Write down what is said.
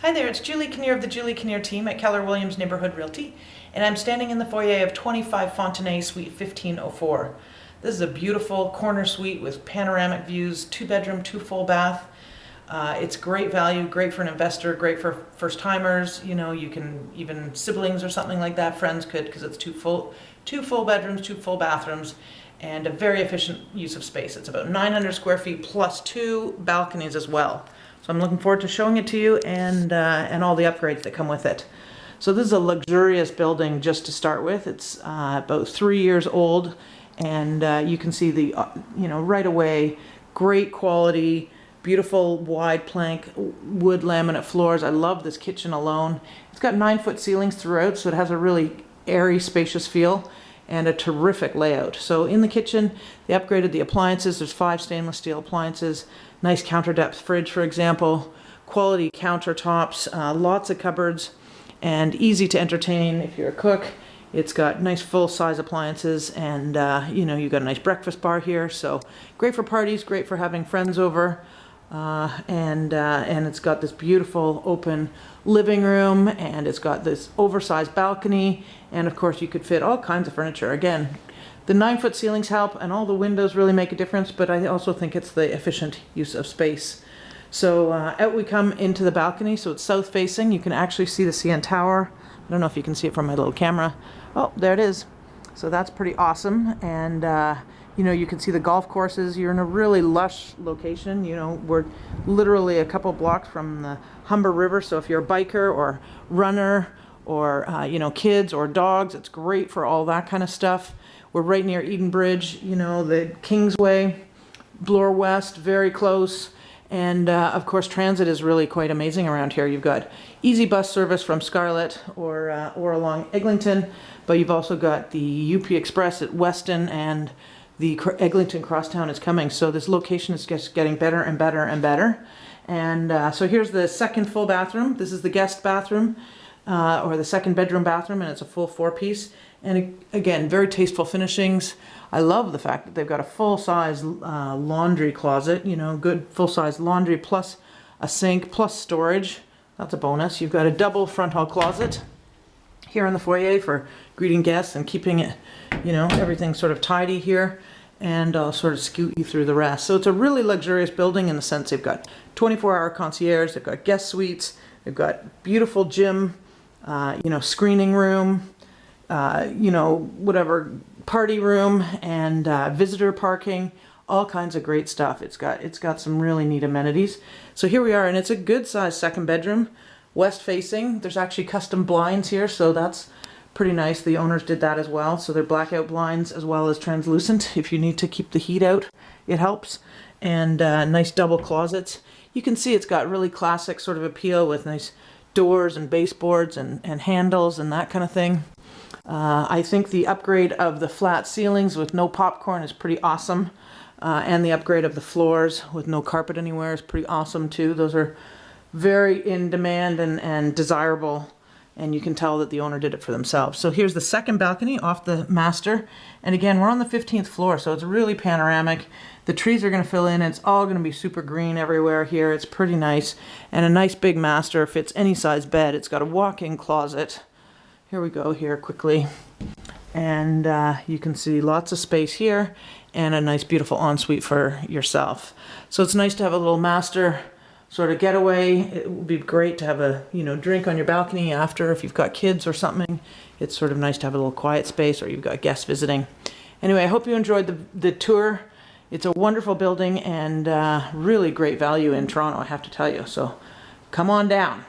Hi there, it's Julie Kinnear of the Julie Kinnear team at Keller Williams Neighborhood Realty, and I'm standing in the foyer of 25 Fontenay Suite 1504. This is a beautiful corner suite with panoramic views, two bedroom, two full bath. Uh, it's great value, great for an investor, great for first timers. You know, you can even siblings or something like that, friends could, because it's two full, two full bedrooms, two full bathrooms, and a very efficient use of space. It's about 900 square feet plus two balconies as well. So I'm looking forward to showing it to you and, uh, and all the upgrades that come with it. So this is a luxurious building just to start with. It's uh, about three years old and uh, you can see the, uh, you know, right away, great quality, beautiful wide plank wood laminate floors. I love this kitchen alone. It's got nine foot ceilings throughout so it has a really airy spacious feel and a terrific layout. So in the kitchen, they upgraded the appliances. There's five stainless steel appliances, nice counter depth fridge, for example, quality countertops, uh, lots of cupboards, and easy to entertain if you're a cook. It's got nice full-size appliances and, uh, you know, you've got a nice breakfast bar here. So great for parties, great for having friends over. Uh, and uh, and it's got this beautiful open living room and it's got this oversized balcony and of course you could fit all kinds of furniture. Again the nine foot ceilings help and all the windows really make a difference but I also think it's the efficient use of space. So uh, out we come into the balcony so it's south facing you can actually see the CN Tower. I don't know if you can see it from my little camera. Oh there it is. So that's pretty awesome and uh, you know, you can see the golf courses. You're in a really lush location. You know, we're literally a couple blocks from the Humber River. So if you're a biker or runner or, uh, you know, kids or dogs, it's great for all that kind of stuff. We're right near Edenbridge, you know, the Kingsway, Bloor West, very close. And uh, of course, transit is really quite amazing around here. You've got easy bus service from Scarlett or, uh, or along Eglinton, but you've also got the UP Express at Weston and the Eglinton Crosstown is coming. So this location is just getting better and better and better. And uh, so here's the second full bathroom. This is the guest bathroom uh, or the second bedroom bathroom and it's a full four piece. And again, very tasteful finishings. I love the fact that they've got a full-size uh, laundry closet, you know, good full-size laundry plus a sink plus storage. That's a bonus. You've got a double front hall closet here in the foyer for greeting guests and keeping it, you know, everything sort of tidy here and I'll sort of scoot you through the rest. So it's a really luxurious building in the sense they've got 24-hour concierge, they've got guest suites, they've got beautiful gym, uh, you know, screening room, uh, you know, whatever, party room and uh, visitor parking, all kinds of great stuff. It's got, it's got some really neat amenities. So here we are, and it's a good sized second bedroom, west facing. There's actually custom blinds here, so that's pretty nice. The owners did that as well. So they're blackout blinds as well as translucent. If you need to keep the heat out, it helps. And uh, nice double closets. You can see it's got really classic sort of appeal with nice doors and baseboards and, and handles and that kind of thing. Uh, I think the upgrade of the flat ceilings with no popcorn is pretty awesome. Uh, and the upgrade of the floors with no carpet anywhere is pretty awesome too. Those are very in demand and, and desirable and you can tell that the owner did it for themselves. So here's the second balcony off the master. And again, we're on the 15th floor, so it's really panoramic. The trees are gonna fill in. It's all gonna be super green everywhere here. It's pretty nice. And a nice big master fits any size bed. It's got a walk-in closet. Here we go here quickly. And uh, you can see lots of space here and a nice beautiful ensuite for yourself. So it's nice to have a little master sort of getaway. It would be great to have a, you know, drink on your balcony after if you've got kids or something. It's sort of nice to have a little quiet space or you've got guests visiting. Anyway, I hope you enjoyed the, the tour. It's a wonderful building and uh, really great value in Toronto, I have to tell you. So come on down.